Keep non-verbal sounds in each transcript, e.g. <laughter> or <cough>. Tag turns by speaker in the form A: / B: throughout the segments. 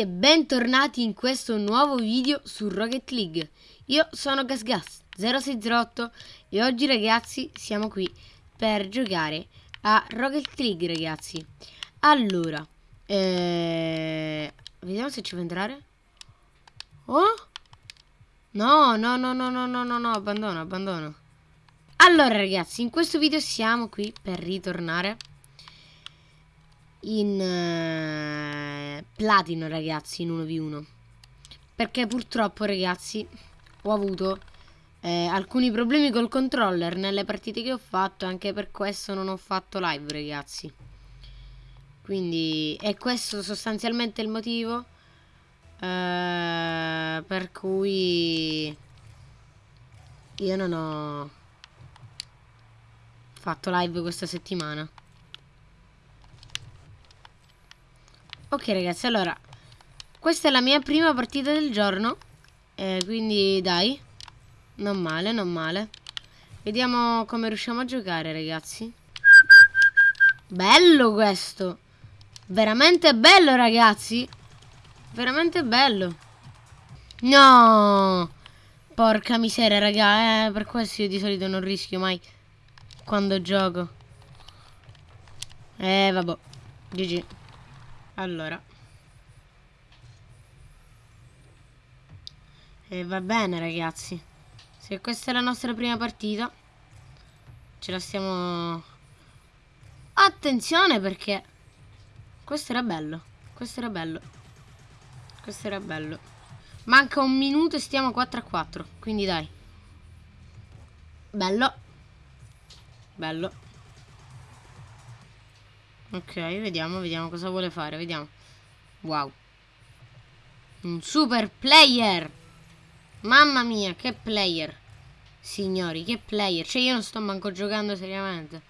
A: e bentornati in questo nuovo video su Rocket League. Io sono GasGas0608 e oggi ragazzi siamo qui per giocare a Rocket League ragazzi. Allora, eh... vediamo se ci fa entrare. Oh? No, no, no, no, no, no, no, no, abbandono, abbandono. Allora ragazzi, in questo video siamo qui per ritornare in platino ragazzi in 1v1 perché purtroppo ragazzi ho avuto eh, alcuni problemi col controller nelle partite che ho fatto anche per questo non ho fatto live ragazzi. Quindi è questo sostanzialmente il motivo eh, per cui io non ho fatto live questa settimana Ok ragazzi, allora Questa è la mia prima partita del giorno eh, Quindi dai Non male, non male. Vediamo come riusciamo a giocare ragazzi. Bello questo! Veramente bello ragazzi! Veramente bello! No! Porca miseria raga eh, Per questo io di solito non rischio mai Quando gioco. Eh vabbè. GG allora. E va bene ragazzi. Se questa è la nostra prima partita. Ce la stiamo... Attenzione perché... Questo era bello. Questo era bello. Questo era bello. Manca un minuto e stiamo 4 a 4. Quindi dai. Bello. Bello. Ok, vediamo, vediamo cosa vuole fare, vediamo. Wow. Un super player! Mamma mia, che player! Signori, che player! Cioè io non sto manco giocando seriamente.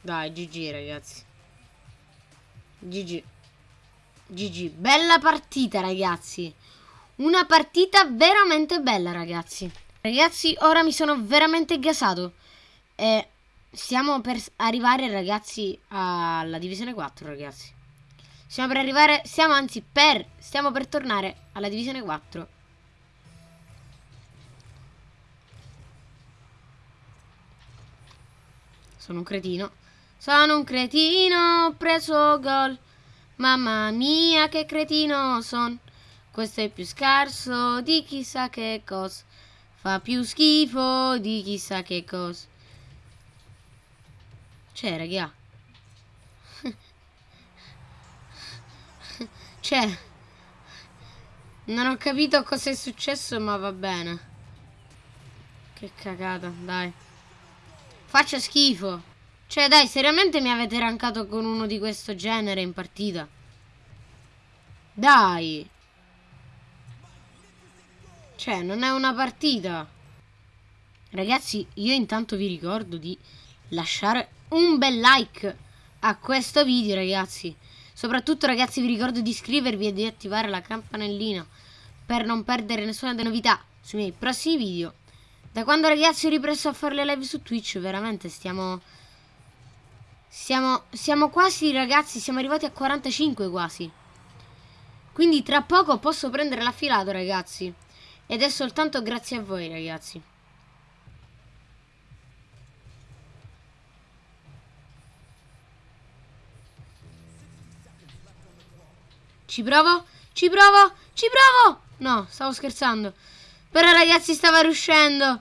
A: Dai, GG ragazzi. GG. GG, bella partita ragazzi. Una partita veramente bella ragazzi. Ragazzi, ora mi sono veramente gasato. E Stiamo per arrivare ragazzi alla divisione 4 ragazzi. Stiamo per arrivare, stiamo anzi per, stiamo per tornare alla divisione 4 Sono un cretino. Sono un cretino, ho preso gol Mamma mia che cretino son. Questo è più scarso di chissà che cosa Fa più schifo di chissà che cosa C'è raga. <laughs> C'è. Non ho capito cosa è successo ma va bene. Che cagata dai. Faccia schifo cioè dai, seriamente mi avete rankato con uno di questo genere in partita? Dai! Cioè, non è una partita. Ragazzi, io intanto vi ricordo di lasciare un bel like a questo video, ragazzi. Soprattutto, ragazzi, vi ricordo di iscrivervi e di attivare la campanellina per non perdere nessuna novità sui miei prossimi video. Da quando, ragazzi, ho ripreso a fare le live su Twitch, veramente stiamo siamo, siamo quasi, ragazzi, siamo arrivati a 45 quasi. Quindi tra poco posso prendere l'affilato, ragazzi. Ed è soltanto grazie a voi, ragazzi. Ci provo? Ci provo? Ci provo? No, stavo scherzando. Però, ragazzi, stava riuscendo.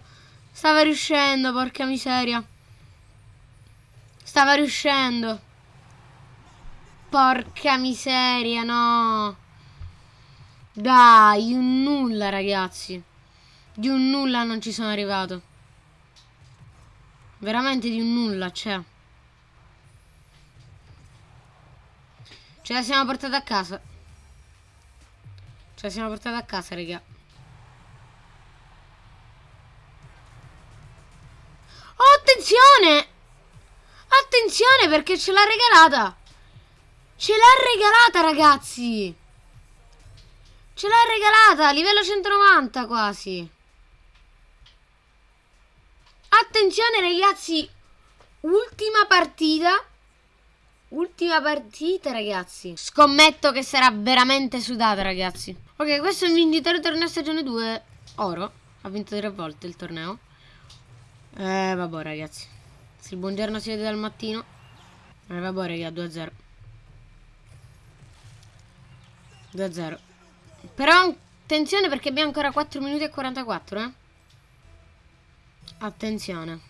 A: Stava riuscendo, porca miseria. Stava riuscendo. Porca miseria, no. Dai, un nulla, ragazzi. Di un nulla non ci sono arrivato. Veramente di un nulla, cioè. Ce la siamo portata a casa. Ce la siamo portata a casa, raga. Oh, attenzione! Attenzione perché ce l'ha regalata. Ce l'ha regalata ragazzi. Ce l'ha regalata, livello 190 quasi. Attenzione ragazzi, ultima partita. Ultima partita ragazzi. Scommetto che sarà veramente sudata ragazzi. Ok, questo è un vincitore torneo stagione 2. Oro. Ha vinto tre volte il torneo. Eh, vabbè ragazzi. Se il buongiorno si vede dal mattino. Eh, vabbè raga, 2-0. 2-0. Però attenzione perché abbiamo ancora 4 minuti e 44, eh. Attenzione.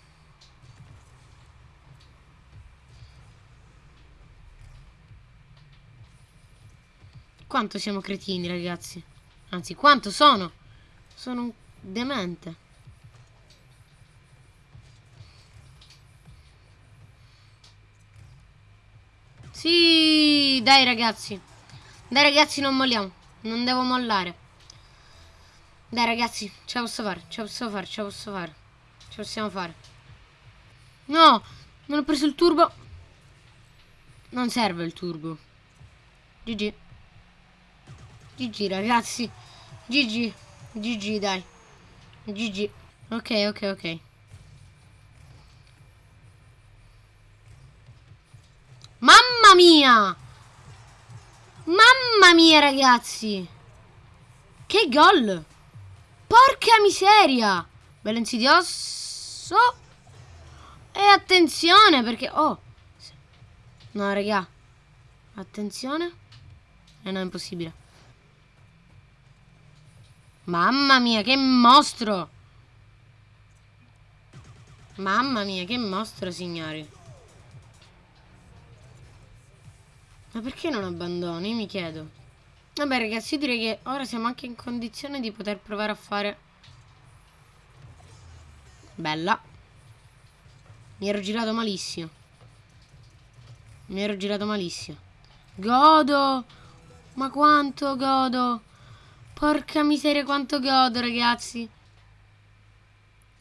A: Quanto siamo cretini, ragazzi. Anzi, quanto sono? Sono un demente. Sì, dai ragazzi. Dai ragazzi, non molliamo. Non devo mollare. Dai ragazzi, ce la posso fare, ce la posso fare, ce la posso fare. Ce la possiamo fare. No, non ho preso il turbo. Non serve il turbo. GG. GG ragazzi. GG. GG dai. GG. Ok, ok, ok. Mamma mia! Mamma mia ragazzi! Che gol! Porca miseria! Bello insidioso. E attenzione perché... Oh! No, raga. Attenzione. Eh no, è impossibile. Mamma mia, che mostro! Mamma mia, che mostro, signori. Ma perché non abbandoni? Mi chiedo. Vabbè, ragazzi, io direi che ora siamo anche in condizione di poter provare a fare... Bella. Mi ero girato malissimo. Mi ero girato malissimo. Godo! Ma quanto godo! Porca miseria quanto godo ragazzi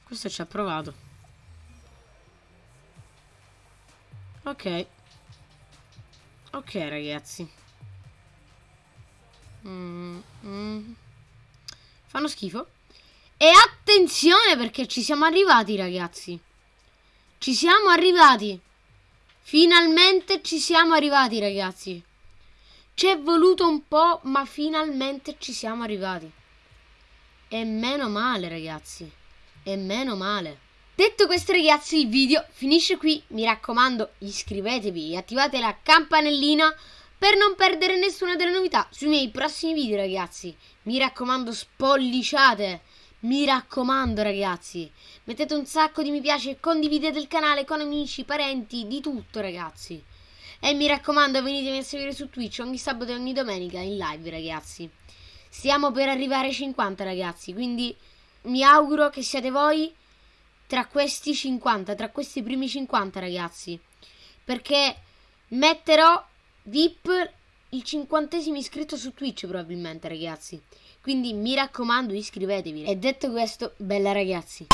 A: Questo ci ha provato Ok Ok ragazzi mm, mm. Fanno schifo E attenzione perché ci siamo arrivati ragazzi Ci siamo arrivati Finalmente ci siamo arrivati ragazzi ci è voluto un po', ma finalmente ci siamo arrivati. E meno male, ragazzi. E meno male. Detto questo, ragazzi, il video finisce qui. Mi raccomando, iscrivetevi e attivate la campanellina per non perdere nessuna delle novità sui miei prossimi video, ragazzi. Mi raccomando, spolliciate. Mi raccomando, ragazzi. Mettete un sacco di mi piace e condividete il canale con amici, parenti, di tutto, ragazzi. E mi raccomando venitemi a seguire su Twitch ogni sabato e ogni domenica in live ragazzi. Stiamo per arrivare ai 50 ragazzi, quindi mi auguro che siate voi tra questi 50, tra questi primi 50 ragazzi. Perché metterò VIP il cinquantesimo iscritto su Twitch probabilmente ragazzi. Quindi mi raccomando iscrivetevi. E detto questo, bella ragazzi.